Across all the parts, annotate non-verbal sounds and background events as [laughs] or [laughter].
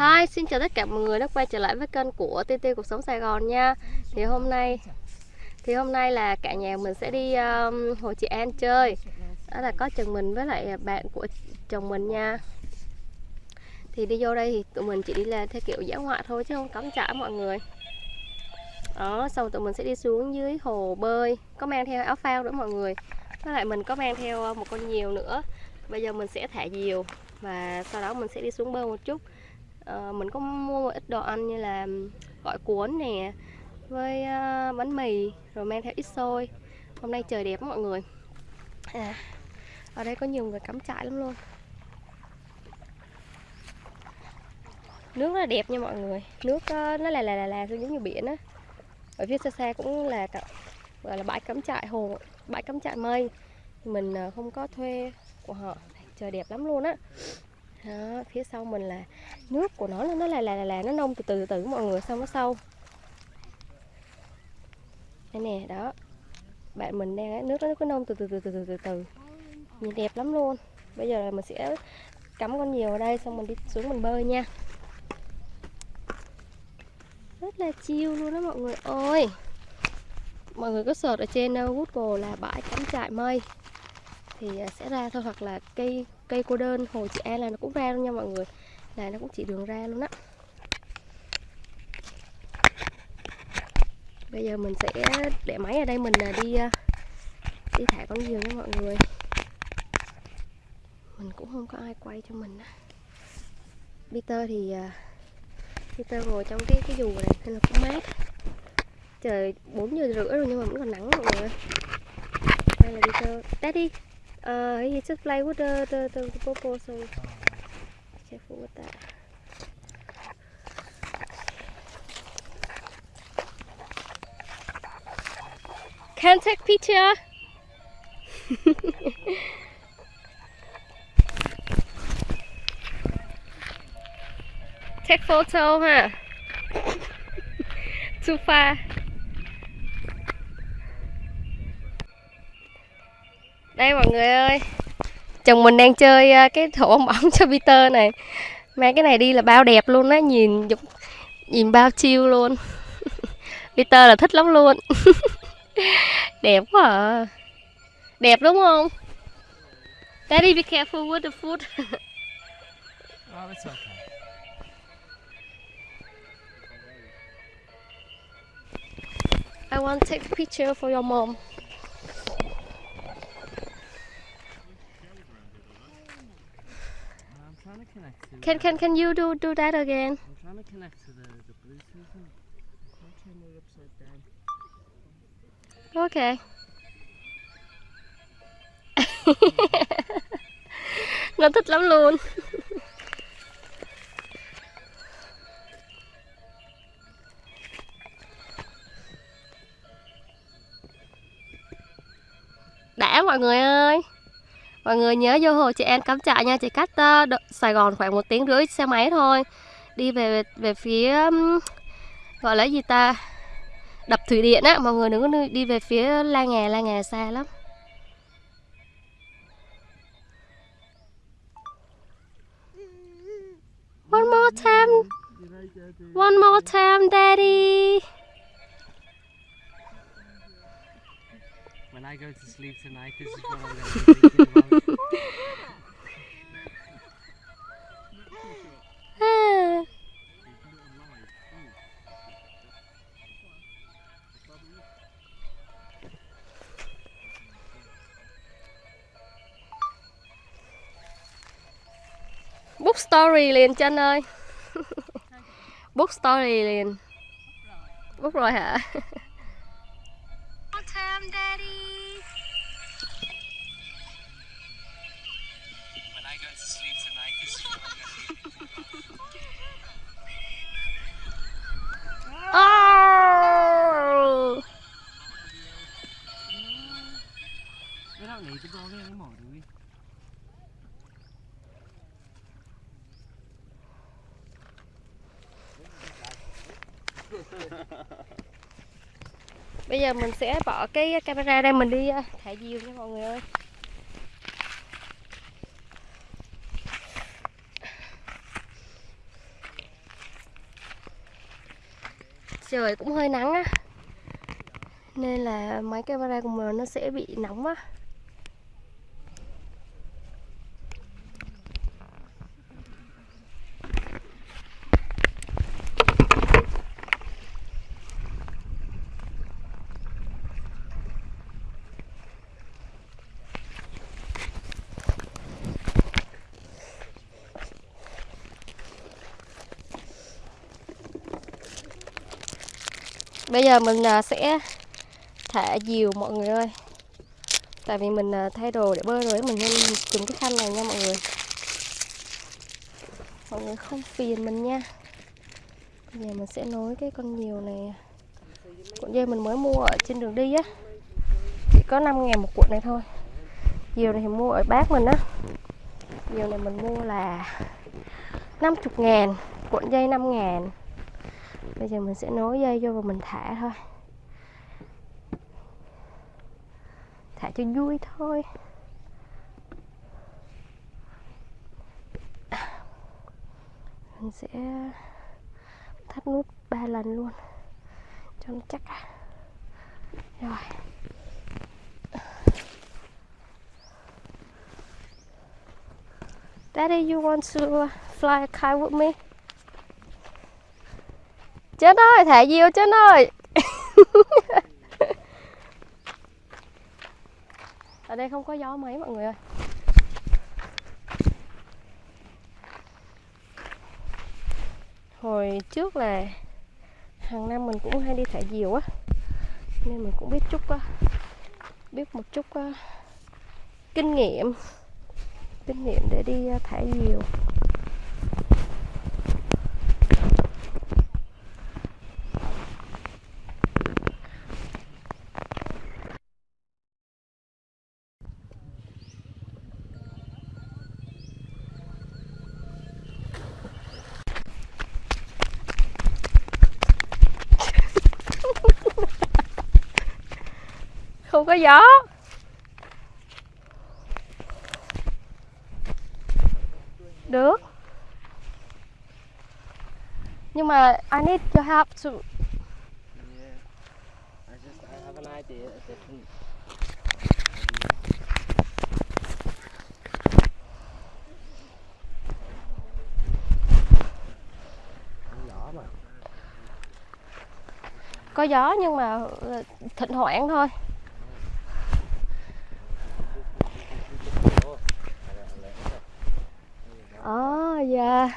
Hi, xin chào tất cả mọi người đã quay trở lại với kênh của TT Cuộc Sống Sài Gòn nha. Thì hôm nay thì hôm nay là cả nhà mình sẽ đi um, Hồ Chị An chơi. Đó là có chồng mình với lại bạn của chồng mình nha. Thì đi vô đây thì tụi mình chỉ đi là theo kiểu dã ngoại thôi chứ không cắm trại mọi người. Đó, xong tụi mình sẽ đi xuống dưới hồ bơi. Có mang theo áo phao nữa mọi người. Với lại mình có mang theo uh, một con nhiều nữa. Bây giờ mình sẽ thả diều Và sau đó mình sẽ đi xuống bơi một chút uh, mình có mua một ít đồ ăn như là gỏi cuốn nè với uh, bánh mì rồi mang theo ít xôi. Hôm nay trời đẹp mọi người. À, ở đây có nhiều người cắm trại lắm luôn. Nước rất là đẹp nha mọi người. Nước uh, nó là là là là giống như biển á. Ở phía xa xa cũng là gọi là bãi cắm trại hồ bãi cắm trại mây. Mình uh, không có thuê của họ. Trời đẹp lắm luôn á đó, phía sau mình là nước của nó nó là là là, là nó nông từ từ từ mọi người xong nó sâu. Đây nè đó. Bạn mình đang nước nó cứ nông từ từ từ từ từ từ từ. Nhìn đẹp lắm luôn. Bây giờ là mình sẽ cắm con nhiều ở đây xong mình đi xuống mình bơi nha. Rất là chiêu luôn đó mọi người ơi. Mọi người có search ở trên uh, Google là bãi cắm trại mây thì à, sẽ ra thôi, hoặc là cây cây cô đơn hồ chị An là nó cũng ra luôn nha mọi người. Là nó cũng chỉ đường ra luôn á. Bây giờ mình sẽ để máy ở đây mình là đi à, đi thả con diều nha mọi người. Mình cũng không có ai quay cho mình á. Peter thì à, Peter ngồi trong cái cái dù này nên là cũng mát. Trời 4 giờ rưỡi rồi nhưng mà vẫn còn nắng mọi người đây là Peter. Daddy! Uh, he just play with the, the, the, the popo, so careful with that. Can take picture. take photo, huh? [laughs] Too far. Đây mọi người ơi. Chồng mình đang chơi ờ, cái thổ bong [laughs] bóng cho Peter này. Mang cái này đi là bao đẹp luôn á nhìn nhìn bao chiêu luôn. [laughs] Peter là thích lắm luôn. [laughs] Đẹp quá à. Đẹp đúng không? Daddy be careful with the food. Oh, it's okay. I want to take a picture for your mom Can can can you do do that again? I'm trying to connect to the, the Bluetooth I'm turning it upside down. Okay. [laughs] Nó thích lắm luôn. Đã mọi người ơi mọi người nhớ vô hồ chị em cắm trại nha chị cách uh, ờ, Sài Gòn khoảng một tiếng rưỡi xe máy thôi đi về về phía um, gọi là gì ta đập thủy điện á mọi người đừng có đi về phía la nghè la nghè xa lắm One more time. One more time, Daddy. When I go to sleep tonight, this is what I'm going to be thinking about. Book story liền chân ơi. [laughs] Book story liền. Book rồi hả? bây giờ mình sẽ bỏ cái camera đây mình đi ờ, thả diều nha mọi người ơi. Trời cũng hơi nắng á, nên là máy camera của mình nó sẽ bị nóng á. Bây giờ mình à, sẽ thả diều mọi người ơi. Tại vì mình à, thay đồ để bơi rồi Mình nên dùng cái khăn này nha mọi người. Mọi người không phiền mình nha. Bây giờ mình sẽ nối cái con diều này. Cuộn dây mình mới mua ở trên đường đi á. Chỉ có 5 ngàn một cuộn này thôi. Diều này thì mua ở bác mình á. Diều này mình mua là 50 ngàn, Cuộn dây 5 ngàn. Bây giờ mình sẽ nối dây vô và mình thả thôi. Thả cho vui thôi. Mình sẽ thắt nút ba lần luôn. Cho nó chắc à. Rồi. Daddy, you want to fly a kite with me? Chết ơi, thả diều chết ơi. [laughs] Ở đây không có gió mấy mọi người ơi. Hồi trước là hàng năm mình cũng hay đi thả diều á Nên mình cũng biết chút á Biết một chút á, kinh nghiệm Kinh nghiệm để đi à, thả diều không có gió. Được. Nhưng mà I need your help to Yeah. I just I have an idea, có gió nhưng mà thỉnh thoảng thôi à dạ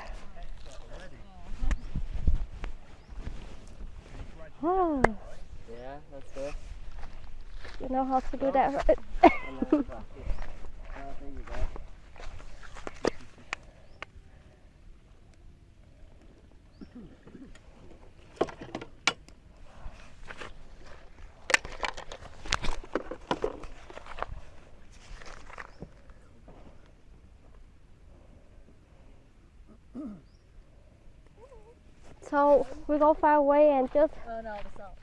Ah, Yeah, that's it. you know how to do that right? And then it's back. Oh, there you go. so we go far away and just Cool.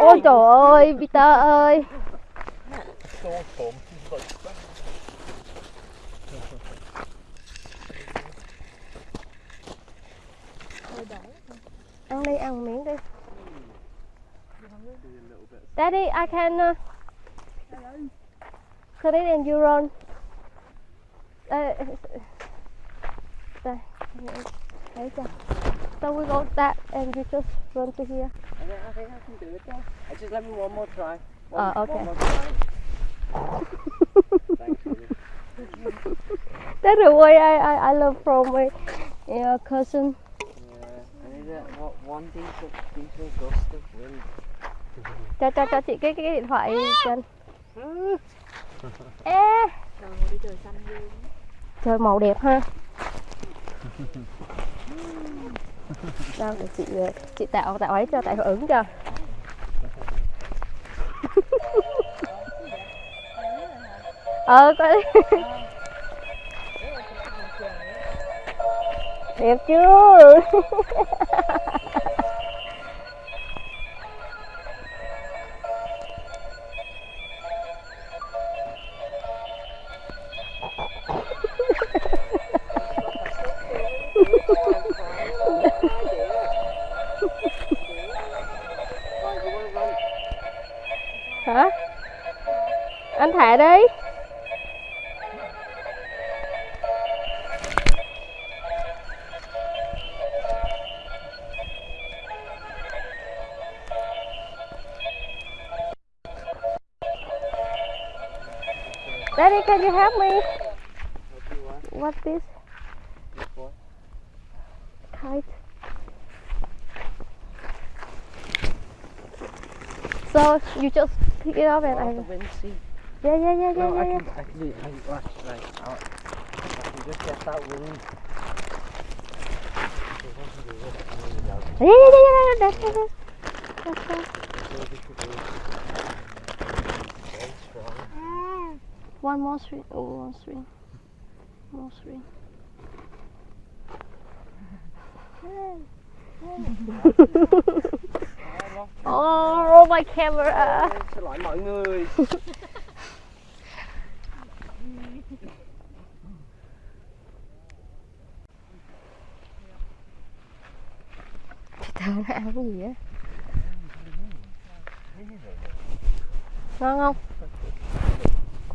Ôi trời ơi Peter ơi. Ăn đi ăn miếng đi. Daddy I can uh, put it in your own đây đây đấy chưa so we go that and you just run to here I think, I think I can do it though. I just let me one more try. One, Uh, okay. One more try. [laughs] That's the way I, I, I learned from my uh, cousin Yeah, I need a, one, one decent, decent gust of wind. cho cho cho chị cái cái điện thoại chân [laughs] ê trời màu đẹp ha [laughs] đâu để chị ờ, chị tạo tạo ấy cho, tạo hiệu ứng cho. Ờ có đẹp chưa? Can you help me? What this? Kite. So you just pick it up and I. the wind see. Yeah, yeah, yeah, yeah, No, I yeah. can, I can do it. I, right, right. I'll, I can just get that wind. Yeah, yeah, yeah, yeah, yeah. That's it. That's fine. One more string. Oh, one string. More string. [laughs] oh, my camera. Xin lỗi mọi người. Peter nó ăn cái gì á? Ngon không?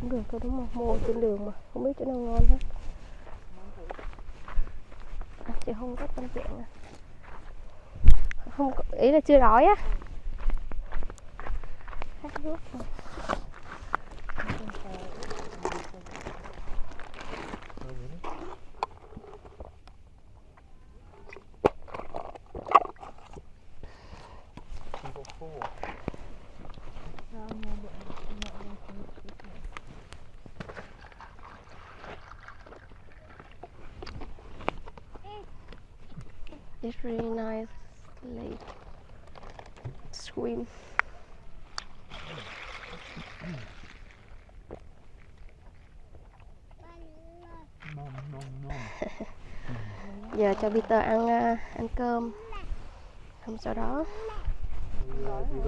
Cũng được thôi đúng không? Mua trên đường mà, không biết chỗ nào ngon hết. À, chị không có tâm trạng à. Không có, ý là chưa đói á. Khát nước rồi. It's really nice lake. Swim. [laughs] Giờ cho Peter ăn à, ăn cơm. Xong sau đó Yeah, you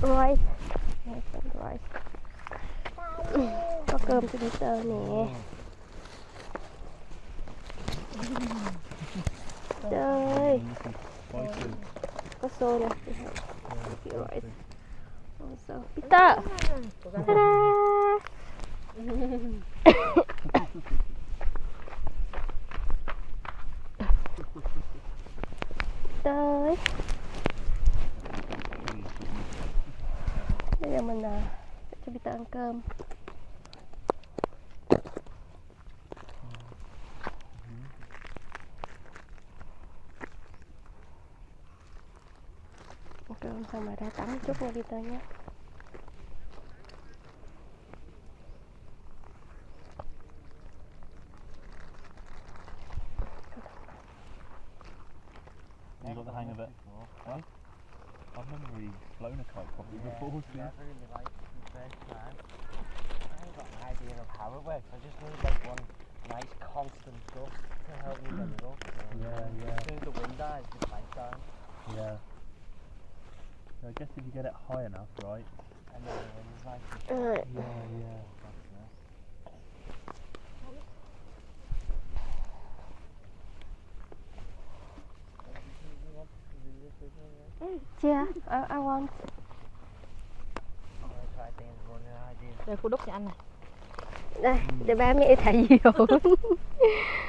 rice. Rice. Có cơm cho Peter nè. Nè. Kiểu rice. Also, Peter. Ta-da! giờ mình à, sẽ cho Peter ăn cơm xong rồi ra tắm một chút nha Peter nhé You got the hang of it. Huh? I've never really flown a kite properly before. to be honest. really like the first time. I haven't got an idea of how it works. I just need like one nice constant gust to help me get it up. So Yeah, yeah. As soon as the wind dies, the kite dies. Yeah. So I guess if you get it high enough, right? And then like, Alright. Yeah, yeah. that's it. You want to do this with me, yeah? Yeah, I, I want. Đây khu đúc cho anh này. Đây, để ba mẹ thả diều. [laughs] [laughs]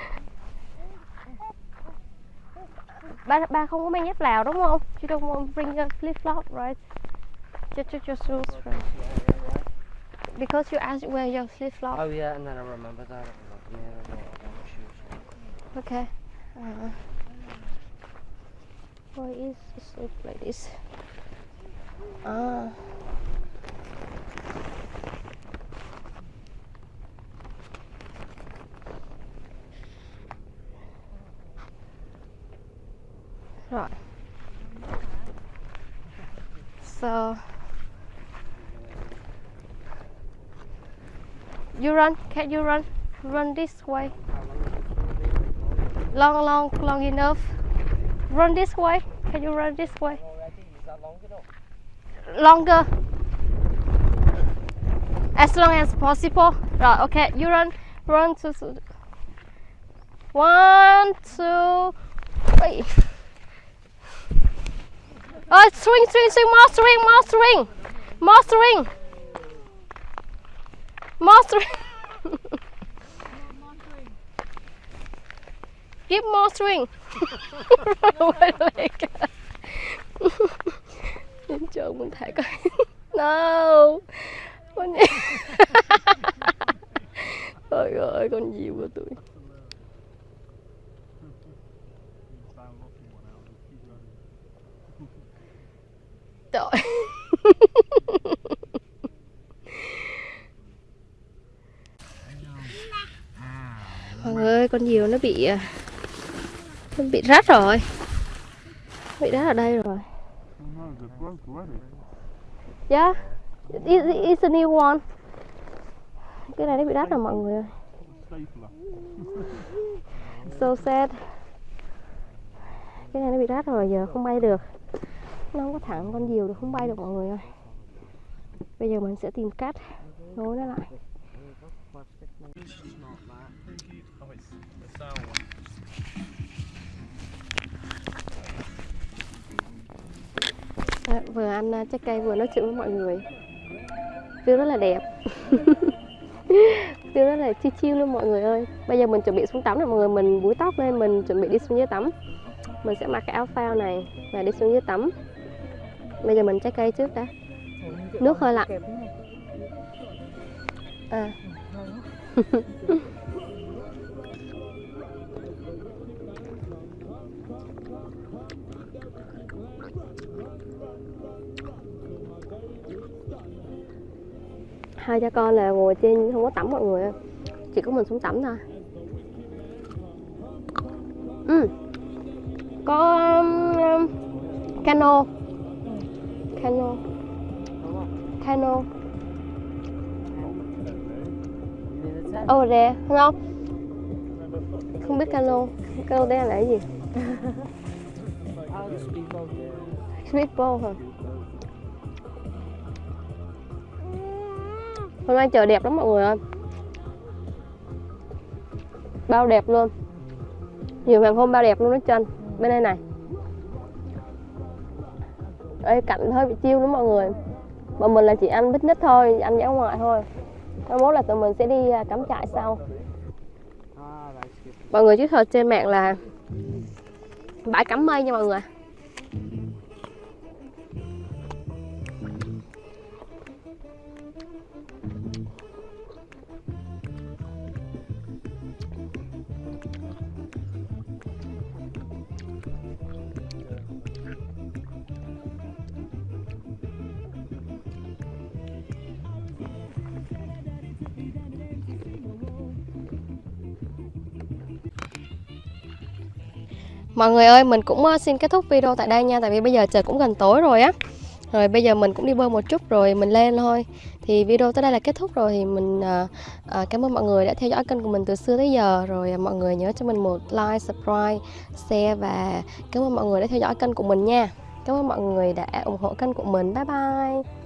ba ba không có mang dép Lào đúng không? You don't want to bring your flip flop, right? Just, just your shoes, right? Because you asked where your flip flop. Oh yeah, and then I remember that. Yeah, my shoes. Okay. Uh, why is it so like this? Ah. Right. So you run, can you run? Run this way. long long long enough run this way can you run this way longer as long as possible right okay you run run to- one two three oh swing swing swing more swing more swing More string. More string. Give more string. Wait a minute. Nhìn trộn mình thả coi. No. Con gì? Trời ơi, con nhiều của tụi. Trời. Mọi ơi, con diều nó bị à, nó bị rách rồi. Bị rách ở đây rồi. Dạ, yeah. It, it's a new one. Cái này nó bị rách rồi mọi người ơi. So sad. Cái này nó bị rách rồi giờ không bay được. Nó không có thẳng con diều được không? Bay được mọi người ơi. Bây giờ mình sẽ tìm cách nối nó lại. À, vừa ăn à, trái cây vừa nói chuyện với mọi người. View rất là đẹp. [laughs] View rất là chiêu chiêu luôn mọi người ơi. Bây giờ mình chuẩn bị xuống tắm rồi mọi người. Mình búi tóc lên mình chuẩn bị đi xuống dưới tắm. Mình sẽ mặc cái áo phao này Và đi xuống dưới tắm. Bây giờ mình trái cây trước đã. Nước hơi lạnh. À. [laughs] Hai cha con là ngồi trên không có tắm mọi người chỉ có mình xuống tắm thôi. Ừ. có um, cano cano cano over there không không biết cano cano đây là cái gì? Speedboat hả? Hôm nay trời đẹp lắm mọi người ơi. Bao đẹp luôn. Nhiều hàng hôm bao đẹp luôn đó trên bên đây này đây cạnh hơi bị chiêu lắm mọi người. Bọn mình là chỉ ăn nít thôi, ăn dã ngoại thôi. Mai mốt là tụi mình sẽ đi à, cắm trại sau. Mọi người chứ thật trên mạng là bãi cắm mây nha mọi người. Mọi người ơi, mình cũng ờ, xin kết thúc video tại đây nha Tại vì bây giờ trời cũng gần tối rồi á. Rồi bây giờ mình cũng đi bơi một chút rồi mình lên thôi. Thì video tới đây là kết thúc rồi Thì mình à, à, cảm ơn mọi người đã theo dõi kênh của mình từ xưa tới giờ. Rồi mọi người nhớ cho mình một like, subscribe, share Và cảm ơn mọi người đã theo dõi kênh của mình nha. Cảm ơn mọi người đã ủng hộ kênh của mình. Bye bye.